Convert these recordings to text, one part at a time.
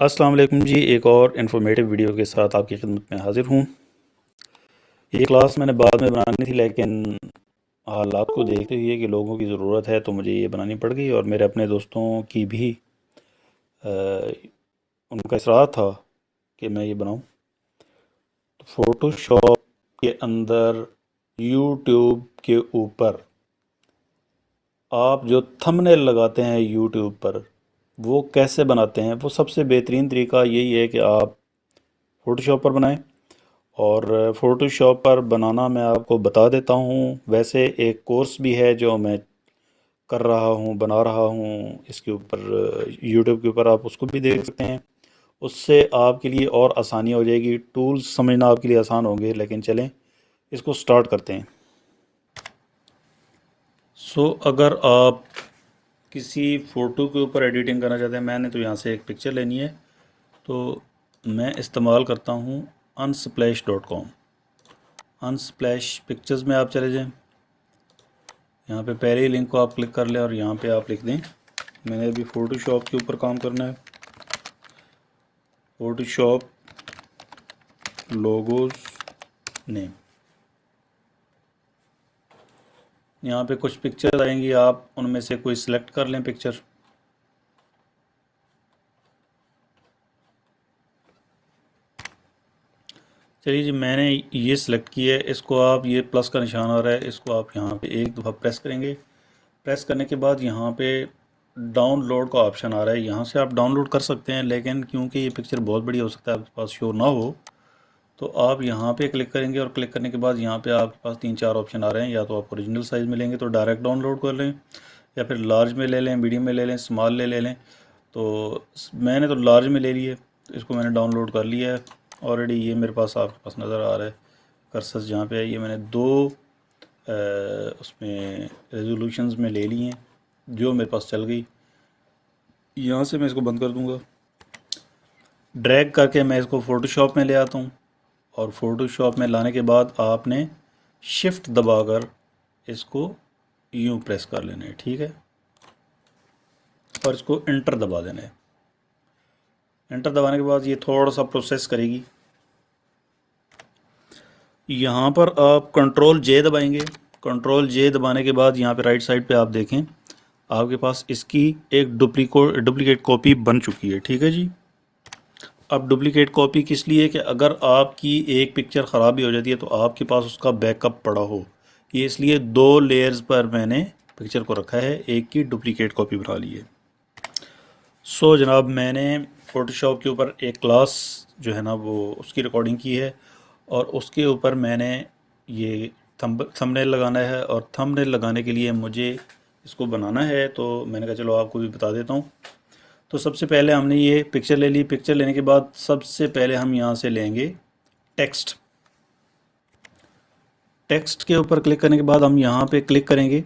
السلام علیکم جی ایک اور انفارمیٹیو ویڈیو کے ساتھ آپ کی خدمت میں حاضر ہوں۔ یہ کلاس میں نے بعد میں بنانی تھی، لیکن حالات کو دیکھتے ہوئے کہ لوگوں کی ضرورت ہے تو مجھے یہ بنانی پڑ گئی اور میرے اپنے دوستوں کی بھی ان کا اصرار تھا کہ میں یہ بناؤں۔ فوٹو شاپ کے اندر یوٹیوب کے اوپر آپ جو تھمنیل لگاتے ہیں یوٹیوب پر وہ کیسے بناتے ہیں؟ وہ سب سے بہترین طریقہ یہی ہے کہ آپ فوٹو شاپ پر بنائیں۔ اور فوٹو شاپ پر بنانا میں آپ کو بتا دیتا ہوں، ویسے ایک کورس بھی ہے جو میں کر رہا ہوں، بنا رہا ہوں۔ اس کے اوپر یوٹیوب کے اوپر آپ اس کو بھی دیکھ سکتے ہیں۔ اس سے آپ کے لیے اور آسانی ہو جائے گی۔ ٹولز سمجھنا آپ کے لیے آسان ہوں گے، لیکن چلیں، اس کو سٹارٹ کرتے ہیں۔ سو اگر آپ کسی فوٹو کے اوپر ایڈیٹنگ کرنا چاہتے ہیں، میں نے تو یہاں سے ایک پکچر لینی ہے۔ تو میں استعمال کرتا ہوں Unsplash dot com Unsplash pictures میں آپ چلے جائیں۔ یہاں پہ پہلے ہی لنک کو آپ کلک کر لیں اور یہاں پہ آپ لکھ دیں۔ میں نے ابھی فوٹو شاپ کے اوپر کام کرنا ہے۔ فوٹو شاپ لوگوز نیم یہاں پہ کچھ پکچر آئیں گی، آپ ان میں سے کوئی سلیکٹ کر لیں پکچر چلیے جی میں نے یہ سلیکٹ کی ہے، اس کو آپ، یہ پلس کا نشان آ رہا ہے، اس کو آپ یہاں پہ ایک دفعہ پریس کریں گے۔ پریس کرنے کے بعد یہاں پہ ڈاؤن لوڈ کا آپشن آ رہا ہے۔ یہاں سے آپ ڈاؤن لوڈ کر سکتے ہیں، لیکن کیونکہ یہ پکچر بہت بڑی ہو سکتا ہے، آپ کے پاس شو نہ ہو تو آپ یہاں پہ کلک کریں گے اور کلک کرنے کے بعد یہاں پہ آپ کے پاس تین چار آپشن آ رہے ہیں، یا تو آپ اوریجنل سائز میں لیں گے تو ڈائریکٹ ڈاؤن لوڈ کر لیں، یا پھر لارج میں لے لیں میڈیم میں لے لیں اسمال لے لے لیں۔ تو میں نے تو لارج میں لے لی ہے، اس کو میں نے ڈاؤن لوڈ کر لیا ہے۔ آلریڈی یہ میرے پاس آپ کے پاس نظر آ رہا ہے کرسس جہاں پہ ہے۔ یہ میں نے دو اس میں ریزولوشنز میں لے لی ہیں، جو میرے پاس چل گئی۔ یہاں سے میں اس کو بند کر دوں گا۔ ڈریگ کر کے میں اس کو فوٹو شاپ میں لے آتا ہوں۔ اور فوٹو شاپ میں لانے کے بعد آپ نے شفٹ دبا کر اس کو یوں پریس کر لینا ہے ٹھیک ہے؟ اور اس کو انٹر دبا دینا ہے انٹر دبانے کے بعد یہ تھوڑا سا پروسیس کرے گی۔ یہاں پر آپ کنٹرول جے دبائیں گے۔ کنٹرول جے دبانے کے بعد یہاں پہ رائٹ سائڈ پہ آپ دیکھیں، آپ کے پاس اس کی ایک ڈپلیکیٹ کاپی بن چکی ہے، ٹھیک ہے جی؟ اب ڈپلیکیٹ کاپی کس لیے کہ اگر آپ کی ایک پکچر خراب بھی ہو جاتی ہے تو آپ کے پاس اس کا بیک اپ پڑا ہو۔ یہ اس لیے دو لیئرز پر میں نے پکچر کو رکھا ہے، ایک کی ڈپلیکیٹ کاپی بنا لی ہے۔ سو جناب، میں نے فوٹو شاپ کے اوپر ایک کلاس جو ہے نا وہ اس کی ریکارڈنگ کی ہے اور اس کے اوپر میں نے یہ تھم نیل لگانا ہے اور تھم نیل لگانے کے لیے مجھے اس کو بنانا ہے۔ تو میں نے کہا، چلو آپ کو بھی بتا دیتا ہوں۔ تو سب سے پہلے ہم نے یہ پکچر لے لی۔ پکچر لینے کے بعد سب سے پہلے ہم یہاں سے لیں گے ٹیکسٹ ٹیکسٹ کے اوپر کلک کرنے کے بعد ہم یہاں پہ کلک کریں گے۔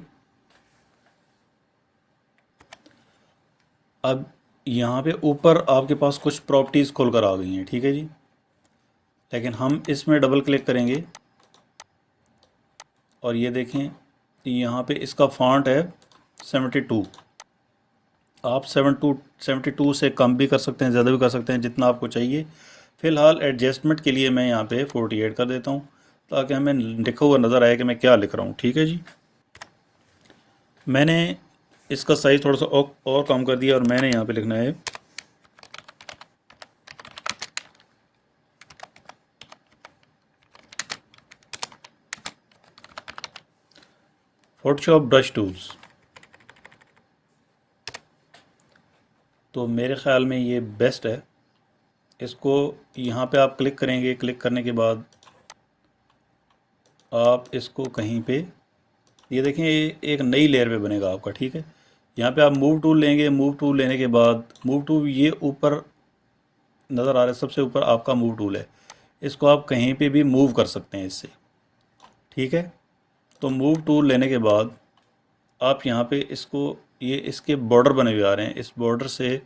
اب یہاں پہ اوپر آپ کے پاس کچھ پراپرٹیز کھول کر آ گئی ہیں، ٹھیک ہے جی؟ لیکن ہم اس میں ڈبل کلک کریں گے۔ اور یہ دیکھیں، یہاں پہ اس کا فانٹ ہے سیونٹی ٹو آپ سیون ٹو سیونٹی ٹو سے کم بھی کر سکتے ہیں، زیادہ بھی کر سکتے ہیں جتنا آپ کو چاہیے۔ فی الحال ایڈجسٹمنٹ کے لیے میں یہاں پہ فورٹی ایٹ کر دیتا ہوں تاکہ ہمیں لکھا ہوا نظر آئے کہ میں کیا لکھ رہا ہوں۔ ٹھیک ہے جی؟ میں نے اس کا سائز تھوڑا سا اور کم کر دیا اور میں نے یہاں پہ لکھنا ہے۔ فوٹو شاپ برش ٹولز تو میرے خیال میں یہ بیسٹ ہے۔ اس کو یہاں پہ آپ کلک کریں گے، کلک کرنے کے بعد آپ اس کو کہیں پہ، یہ دیکھیں، یہ ایک نئی لیئر پہ بنے گا آپ کا، ٹھیک ہے۔ یہاں پہ آپ موو ٹول لیں گے موو ٹول لینے کے بعد موو ٹول یہ اوپر نظر آ رہا ہے، سب سے اوپر آپ کا موو ٹول ہے۔ اس کو آپ کہیں پہ بھی موو کر سکتے ہیں اس سے، ٹھیک ہے۔ تو موو ٹول لینے کے بعد آپ یہاں پہ اس کو یہ اس کے بارڈر بنے ہوئے آ رہے ہیں۔ اس بارڈر سے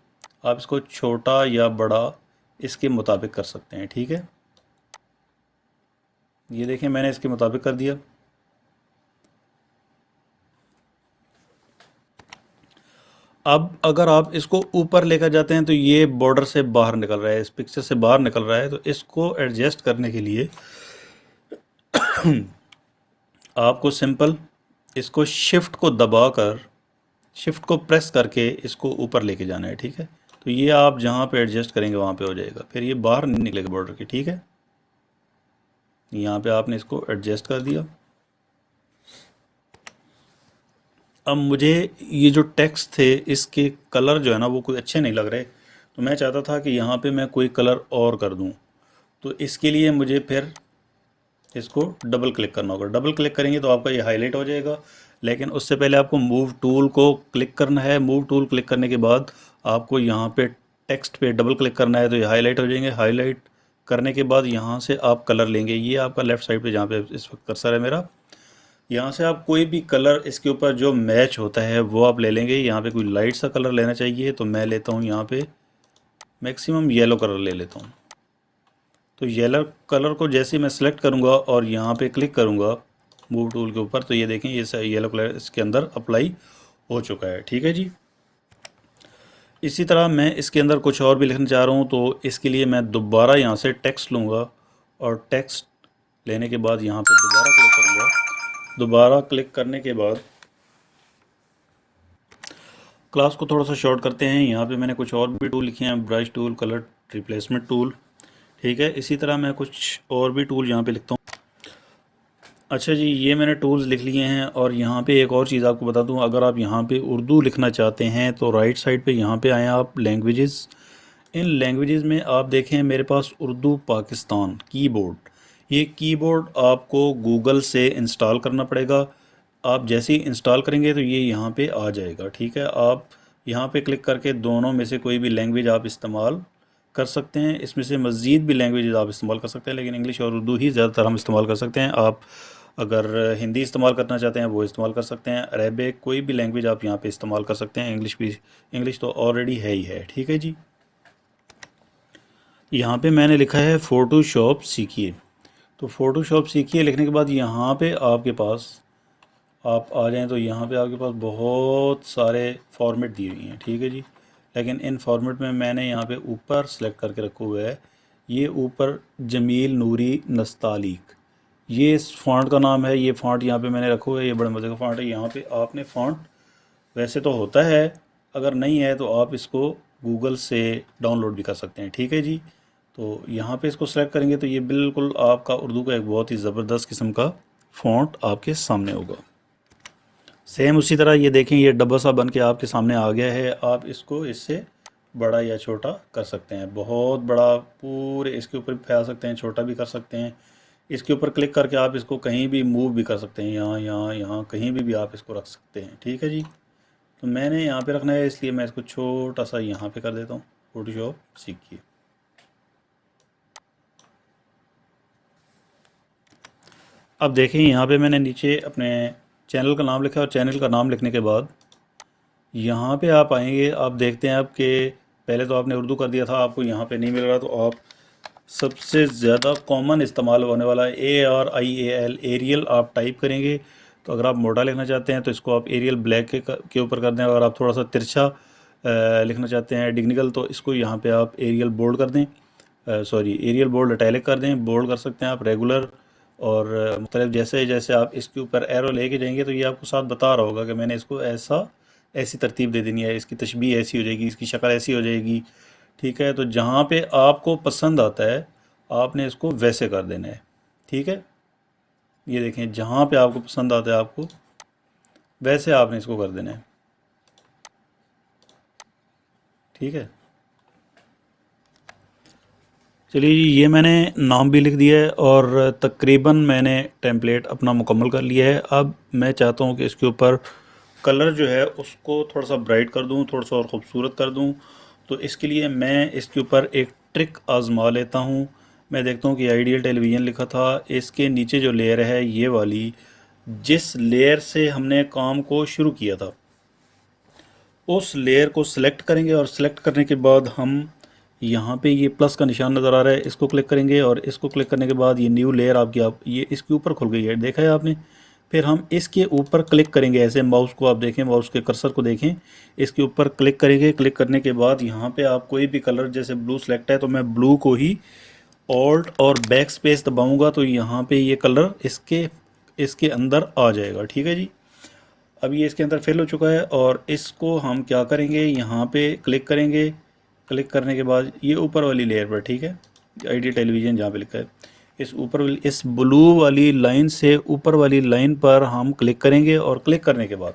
آپ اس کو چھوٹا یا بڑا اس کے مطابق کر سکتے ہیں، ٹھیک ہے؟ یہ دیکھیں، میں نے اس کے مطابق کر دیا۔ اب اگر آپ اس کو اوپر لے کر جاتے ہیں تو یہ بارڈر سے باہر نکل رہا ہے، اس پکچر سے باہر نکل رہا ہے۔ تو اس کو ایڈجسٹ کرنے کے لیے آپ کو سمپل اس کو شفٹ کو دبا کر شفٹ کو پریس کر کے اس کو اوپر لے کے جانا ہے، ٹھیک ہے؟ تو یہ آپ جہاں پہ ایڈجسٹ کریں گے وہاں پہ ہو جائے گا۔ پھر یہ باہر نہیں نکلے گا بارڈر کی ٹھیک ہے؟ یہاں پہ آپ نے اس کو ایڈجسٹ کر دیا۔ اب مجھے یہ جو ٹیکس تھے، اس کے کلر جو ہے نا، وہ کوئی اچھے نہیں لگ رہے۔ تو میں چاہتا تھا کہ یہاں پہ میں کوئی کلر اور کر دوں۔ تو اس کے لیے مجھے پھر اس کو ڈبل کلک کرنا ہوگا۔ ڈبل کلک کریں گے تو آپ کا یہ ہائی لائٹ ہو جائے گا۔ لیکن اس سے پہلے آپ کو موو ٹول کو کلک کرنا ہے۔ موو ٹول کلک کرنے کے بعد آپ کو یہاں پہ ٹیکسٹ پہ ڈبل کلک کرنا ہے تو یہ ہائی لائٹ ہو جائیں گے۔ ہائی لائٹ کرنے کے بعد یہاں سے آپ کلر لیں گے۔ یہ آپ کا لیفٹ سائڈ پہ جہاں پہ اس وقت کرسر ہے میرا۔ یہاں سے آپ کوئی بھی کلر اس کے اوپر جو میچ ہوتا ہے وہ آپ لے لیں گے۔ یہاں پہ کوئی لائٹ سا کلر لینا چاہیے تو میں لیتا ہوں یہاں پہ۔ میکسیمم یلو کلر لے لیتا ہوں۔ تو یلو کلر کو جیسے میں سلیکٹ کروں گا اور یہاں پہ کلک کروں گا موو ٹول کے اوپر، تو یہ دیکھیں یہ یلو کلر اس کے اندر اپلائی ہو چکا ہے۔ ٹھیک ہے جی؟ اسی طرح میں اس کے اندر کچھ اور بھی لکھنا چاہ رہا ہوں، تو اس کے لیے میں دوبارہ یہاں سے ٹیکسٹ لوں گا اور ٹیکسٹ لینے کے بعد یہاں پہ دوبارہ کلک کروں گا۔ دوبارہ کلک کرنے کے بعد کلاس کو تھوڑا سا شارٹ کرتے ہیں۔ یہاں پہ میں نے کچھ اور بھی ٹول لکھے ہیں brush tool colour replacement tool ٹھیک ہے، اسی طرح میں کچھ اور بھی ٹول یہاں پہ لکھتا ہوں۔ اچھا جی یہ میں نے ٹولز لکھ لیے ہیں اور یہاں پہ ایک اور چیز آپ کو بتا دوں۔ اگر آپ یہاں پہ اردو لکھنا چاہتے ہیں تو رائٹ سائڈ پہ یہاں پہ آئیں آپ لینگویجز ان لینگویجز میں آپ دیکھیں میرے پاس اردو پاکستان کی بورڈ یہ کی بورڈ آپ کو گوگل سے انسٹال کرنا پڑے گا۔ آپ جیسے ہی انسٹال کریں گے تو یہ یہاں پہ آ جائے گا، ٹھیک ہے؟ آپ یہاں پہ کلک کر کے دونوں میں سے کوئی بھی لینگویج آپ استعمال کر سکتے ہیں۔ اس میں سے مزید بھی لینگویجز آپ استعمال کر سکتے ہیں، لیکن انگلش اور اردو ہی زیادہ تر ہم استعمال کر سکتے ہیں۔ آپ اگر ہندی استعمال کرنا چاہتے ہیں، وہ استعمال کر سکتے ہیں۔ عربک کوئی بھی لینگویج آپ یہاں پہ استعمال کر سکتے ہیں۔ انگلش بھی انگلش تو آلریڈی ہے ہی ہے۔ ٹھیک ہے جی؟ یہاں پہ میں نے لکھا ہے فوٹو شاپ سیکھیے۔ تو فوٹو شاپ سیکھیے، لکھنے کے بعد یہاں پہ آپ کے پاس، آپ آ جائیں تو یہاں پہ آپ کے پاس بہت سارے فارمیٹ دی ہوئی ہیں۔ ٹھیک ہے جی؟ لیکن ان فارمیٹ میں میں نے یہاں پہ اوپر سلیکٹ کر کے رکھا ہوا ہے یہ اوپر جمیل نوری نستعلیق۔ یہ اس فانٹ کا نام ہے، یہ فانٹ یہاں پہ میں نے رکھا ہوا ہے یہ بڑے مزے کا فانٹ ہے۔ یہاں پہ آپ نے فانٹ ویسے تو ہوتا ہے، اگر نہیں ہے تو آپ اس کو گوگل سے ڈاؤن لوڈ بھی کر سکتے ہیں۔ ٹھیک ہے جی؟ تو یہاں پہ اس کو سلیکٹ کریں گے تو یہ بالکل آپ کا اردو کا ایک بہت ہی زبردست قسم کا فونٹ آپ کے سامنے ہوگا۔ سیم اسی طرح یہ دیکھیں، یہ ڈبا سا بن کے آپ کے سامنے آ گیا ہے۔ آپ اس کو اس سے بڑا یا چھوٹا کر سکتے ہیں۔ بہت بڑا، پورے اس کے اوپر بھی پھیلا سکتے ہیں، چھوٹا بھی کر سکتے ہیں۔ اس کے اوپر کلک کر کے آپ اس کو کہیں بھی موو بھی کر سکتے ہیں۔ یہاں یہاں یہاں کہیں بھی بھی آپ اس کو رکھ سکتے ہیں۔ ٹھیک ہے جی؟ تو میں نے یہاں پہ رکھنا ہے، اس لیے میں اس کو چھوٹا سا یہاں پہ کر دیتا ہوں۔ فوٹو شاپ سیکھیے۔ اب دیکھیں، یہاں پہ میں نے نیچے اپنے چینل کا نام لکھا اور چینل کا نام لکھنے کے بعد یہاں پہ آپ آئیں گے، آپ دیکھتے ہیں آپ کہ پہلے تو آپ نے اردو کر دیا تھا، آپ کو یہاں پہ نہیں مل رہا، تو آپ سب سے زیادہ کامن استعمال ہونے والا A R I A L Arial آپ ٹائپ کریں گے۔ تو اگر آپ موٹا لکھنا چاہتے ہیں تو اس کو آپ ایریل بلیک کے اوپر کر دیں اگر آپ تھوڑا سا ترچھا لکھنا چاہتے ہیں ڈگنیکل تو اس کو یہاں پہ آپ ایریل بولڈ کر دیں۔ سوری ایریل بولڈ اٹیلک کر دیں بولڈ کر سکتے ہیں آپ ریگولر اور مختلف جیسے جیسے آپ اس کے اوپر ایرو لے کے جائیں گے تو یہ آپ کو ساتھ بتا رہا ہوگا کہ میں نے اس کو ایسا ایسی ترتیب دے دینی ہے، اس کی تشبیح ایسی ہو جائے گی، اس کی شکل ایسی ہو جائے گی، ٹھیک ہے؟ تو جہاں پہ آپ کو پسند آتا ہے، آپ نے اس کو ویسے کر دینا ہے، ٹھیک ہے؟ یہ دیکھیں، جہاں پہ آپ کو پسند آتا ہے آپ کو ویسے آپ نے اس کو کر دینا ہے، ٹھیک ہے؟ چلیے جی یہ میں نے نام بھی لکھ دیا ہے اور تقریباً میں نے ٹیمپلیٹ اپنا مکمل کر لیا ہے۔ اب میں چاہتا ہوں کہ اس کے اوپر کلر جو ہے اس کو تھوڑا سا برائٹ کر دوں، تھوڑا سا اور خوبصورت کر دوں۔ تو اس کے لیے میں اس کے اوپر ایک ٹرک آزما لیتا ہوں۔ میں دیکھتا ہوں کہ آئیڈیل ٹیلی ویژن لکھا تھا۔ اس کے نیچے جو لیئر ہے، یہ والی، جس لیئر سے ہم نے کام کو شروع کیا تھا، اس لیئر کو سلیکٹ کریں گے اور سلیکٹ کرنے کے بعد ہم یہاں پہ یہ پلس کا نشان نظر آ رہا ہے، اس کو کلک کریں گے اور اس کو کلک کرنے کے بعد یہ نیو لیئر آپ کی آپ یہ اس کے اوپر کھل گئی ہے۔ دیکھا ہے آپ نے؟ پھر ہم اس کے اوپر کلک کریں گے۔ ایسے ماؤس کو آپ دیکھیں، ماؤس کے کرسر کو دیکھیں۔ اس کے اوپر کلک کریں گے۔ کلک کرنے کے بعد یہاں پہ آپ کوئی بھی کلر، جیسے بلو سلیکٹ ہے تو میں بلو کو ہی آلٹ اور بیک سپیس دباؤں گا تو یہاں پہ یہ کلر اس کے اس کے اندر آ جائے گا۔ ٹھیک ہے جی؟ اب یہ اس کے اندر فل ہو چکا ہے اور اس کو ہم کیا کریں گے؟ یہاں پہ کلک کریں گے۔ کلک کرنے کے بعد یہ اوپر والی لیئر پر، ٹھیک ہے؟ آئی ڈی ٹیلی ویژن جہاں پہ لکھا ہے۔ اس اوپر والی، اس بلو والی لائن سے اوپر والی لائن پر ہم کلک کریں گے اور کلک کرنے کے بعد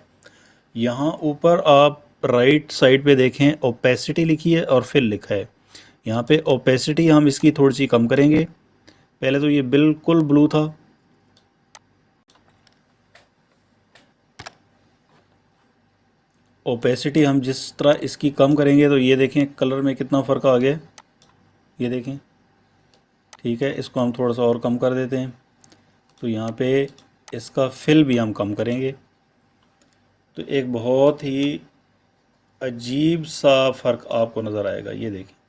یہاں اوپر آپ رائٹ سائڈ پہ دیکھیں اوپیسٹی لکھی ہے اور فل لکھا ہے۔ یہاں پہ اوپیسٹی ہم اس کی تھوڑی سی کم کریں گے۔ پہلے تو یہ بالکل بلو تھا۔ اوپیسٹی ہم جس طرح اس کی کم کریں گے تو یہ دیکھیں کلر میں کتنا فرق آ گیا یہ دیکھیں۔ ٹھیک ہے، اس کو ہم تھوڑا سا اور کم کر دیتے ہیں۔ تو یہاں پہ اس کا فل بھی ہم کم کریں گے۔ تو ایک بہت ہی عجیب سا فرق آپ کو نظر آئے گا۔ یہ دیکھیں۔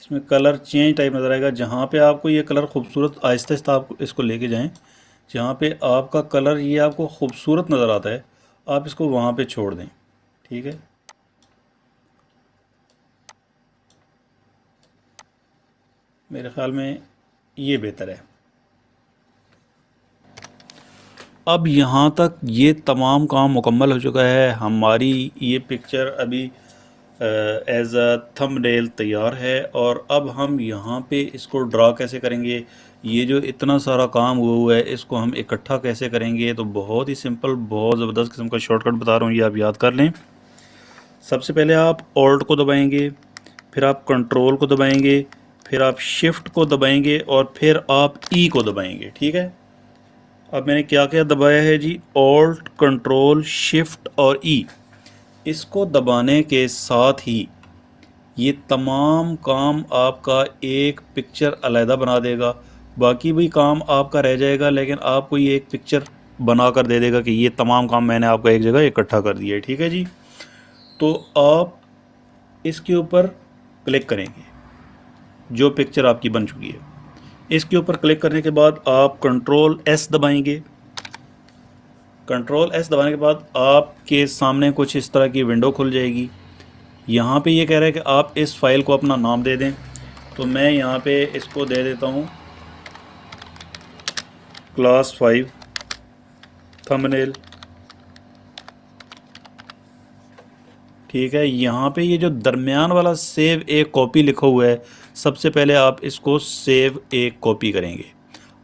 اس میں کلر چینج ٹائپ نظر آئے گا۔ جہاں پہ آپ کو یہ کلر خوبصورت آہستہ آہستہ آپ اس کو لے کے جائیں، جہاں پہ آپ کا کلر یہ آپ کو خوبصورت نظر آتا ہے، آپ اس کو وہاں پہ چھوڑ دیں۔ ٹھیک ہے۔ میرے خیال میں یہ بہتر ہے۔ اب یہاں تک یہ تمام کام مکمل ہو چکا ہے۔ ہماری یہ پکچر ابھی ایز اے تھم ڈیل تیار ہے اور اب ہم یہاں پہ اس کو ڈرا کیسے کریں گے؟ یہ جو اتنا سارا کام ہوا ہوا ہے، اس کو ہم اکٹھا کیسے کریں گے؟ تو بہت ہی سمپل، بہت زبردست قسم کا شارٹ کٹ بتا رہا ہوں، یہ آپ یاد کر لیں۔ سب سے پہلے آپ اولٹ کو دبائیں گے، پھر آپ کنٹرول کو دبائیں گے، پھر آپ شفٹ کو دبائیں گے اور پھر آپ ای کو دبائیں گے، ٹھیک ہے؟ اب میں نے کیا کیا دبایا ہے جی؟ اولٹ کنٹرول شفٹ اور ای اس کو دبانے کے ساتھ ہی یہ تمام کام آپ کا ایک پکچر علیحدہ بنا دے گا۔ باقی بھی کام آپ کا رہ جائے گا، لیکن آپ کو یہ ایک پکچر بنا کر دے دے گا کہ یہ تمام کام میں نے آپ کو ایک جگہ اکٹھا کر دیا ہے، ٹھیک ہے جی؟ تو آپ اس کے اوپر کلک کریں گے، جو پکچر آپ کی بن چکی ہے۔ اس کے اوپر کلک کرنے کے بعد آپ کنٹرول ایس دبائیں گے۔ کنٹرول ایس دبانے کے بعد آپ کے سامنے کچھ اس طرح کی ونڈو کھل جائے گی۔ یہاں پہ یہ کہہ رہا ہے کہ آپ اس فائل کو اپنا نام دے دیں۔ تو میں یہاں پہ اس کو دے دیتا ہوں۔ کلاس فائیو تھمنیل ٹھیک ہے، یہاں پہ یہ جو درمیان والا سیو ایک کاپی لکھا ہوا ہے، سب سے پہلے آپ اس کو سیو ایک کاپی کریں گے۔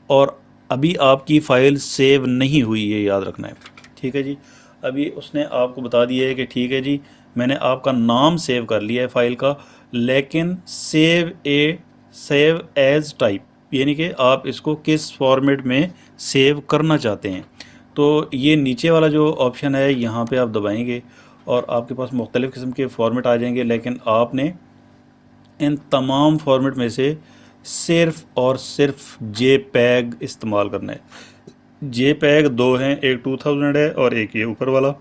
اور ابھی آپ کی فائل سیو نہیں ہوئی، یہ یاد رکھنا ہے۔ ٹھیک ہے جی ابھی اس نے آپ کو بتا دیا ہے کہ ٹھیک ہے جی میں نے آپ کا نام سیو کر لیا ہے فائل کا، لیکن save as, save as type یعنی کہ آپ اس کو کس فارمیٹ میں سیو کرنا چاہتے ہیں۔ تو یہ نیچے والا جو آپشن ہے، یہاں پہ آپ دبائیں گے۔ اور آپ کے پاس مختلف قسم کے فارمیٹ آ جائیں گے، لیکن آپ نے ان تمام فارمیٹ میں سے صرف اور صرف جے پیگ استعمال کرنا ہے۔ جے پیگ دو ہیں، ایک ٹو تھاؤزنڈ ہے اور ایک یہ اوپر والا۔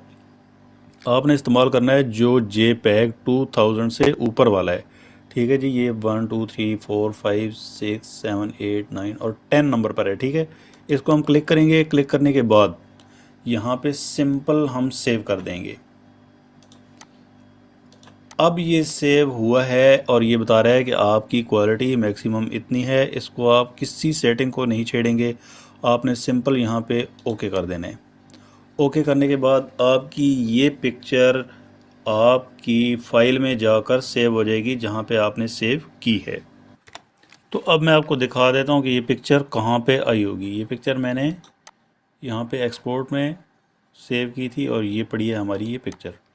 آپ نے استعمال کرنا ہے جو جے پیگ ٹو تھاؤزنڈ سے اوپر والا ہے۔ ٹھیک ہے جی یہ one two three four five six seven eight nine اور ٹین نمبر پر ہے، ٹھیک ہے۔ اس کو ہم کلک کریں گے۔ کلک کرنے کے بعد یہاں پہ سمپل ہم سیو کر دیں گے۔ اب یہ سیو ہوا ہے اور یہ بتا رہا ہے کہ آپ کی کوالٹی میکسیمم اتنی ہے، اس کو آپ کسی سیٹنگ کو نہیں چھیڑیں گے، آپ نے سمپل یہاں پہ اوکے کر دینا ہے۔ اوکے کرنے کے بعد آپ کی یہ پکچر آپ کی فائل میں جا کر سیو ہو جائے گی جہاں پہ آپ نے سیو کی ہے۔ تو اب میں آپ کو دکھا دیتا ہوں کہ یہ پکچر کہاں پہ آئی ہوگی۔ یہ پکچر میں نے یہاں پہ ایکسپورٹ میں سیو کی تھی اور یہ پڑی ہے ہماری یہ پکچر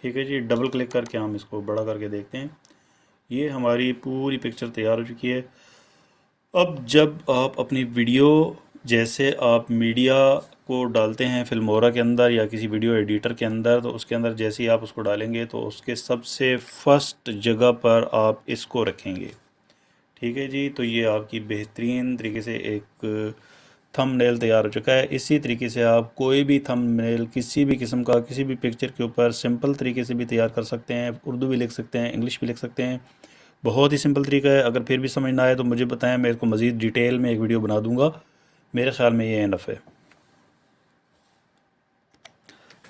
ٹھیک ہے جی ڈبل کلک کر کے ہم اس کو بڑا کر کے دیکھتے ہیں۔ یہ ہماری پوری پکچر تیار ہو چکی ہے۔ اب جب آپ اپنی ویڈیو جیسے آپ میڈیا کو ڈالتے ہیں فلمورا کے اندر یا کسی ویڈیو ایڈیٹر کے اندر، تو اس کے اندر جیسے ہی آپ اس کو ڈالیں گے، تو اس کے سب سے فرسٹ جگہ پر آپ اس کو رکھیں گے۔ ٹھیک ہے جی تو یہ آپ کی بہترین طریقے سے ایک تھم نیل تیار ہو چکا ہے۔ اسی طریقے سے آپ کوئی بھی تھم نیل کسی بھی قسم کا، کسی بھی پکچر کے اوپر سمپل طریقے سے بھی تیار کر سکتے ہیں۔ اردو بھی لکھ سکتے ہیں، انگلش بھی لکھ سکتے ہیں۔ بہت ہی سمپل طریقہ ہے۔ اگر پھر بھی سمجھ نہ آئے تو مجھے بتائیں، میں اس کو مزید ڈیٹیل میں ایک ویڈیو بنا دوں گا۔ میرے خیال میں یہ انف ہے۔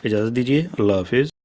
اجازت دیجیے اللہ حافظ۔